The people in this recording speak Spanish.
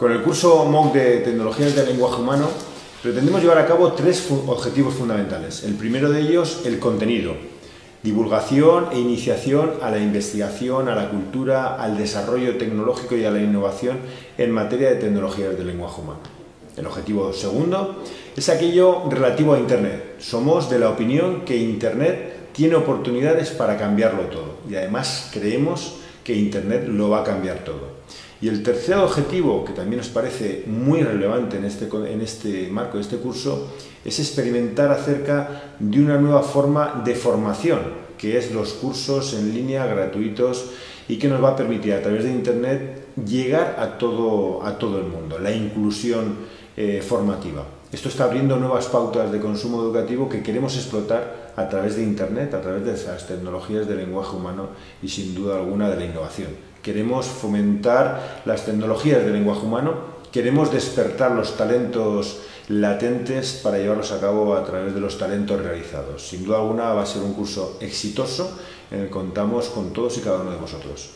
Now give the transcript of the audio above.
Con el curso MOOC de Tecnologías del Lenguaje Humano pretendemos llevar a cabo tres objetivos fundamentales. El primero de ellos, el contenido. Divulgación e iniciación a la investigación, a la cultura, al desarrollo tecnológico y a la innovación en materia de tecnologías del lenguaje humano. El objetivo segundo es aquello relativo a Internet. Somos de la opinión que Internet tiene oportunidades para cambiarlo todo y además creemos que Internet lo va a cambiar todo. Y el tercer objetivo, que también nos parece muy relevante en este, en este marco de este curso, es experimentar acerca de una nueva forma de formación, que es los cursos en línea gratuitos y que nos va a permitir a través de Internet llegar a todo, a todo el mundo, la inclusión eh, formativa. Esto está abriendo nuevas pautas de consumo educativo que queremos explotar a través de Internet, a través de esas tecnologías del lenguaje humano y sin duda alguna de la innovación. Queremos fomentar las tecnologías del lenguaje humano, queremos despertar los talentos latentes para llevarlos a cabo a través de los talentos realizados. Sin duda alguna va a ser un curso exitoso en el que contamos con todos y cada uno de vosotros.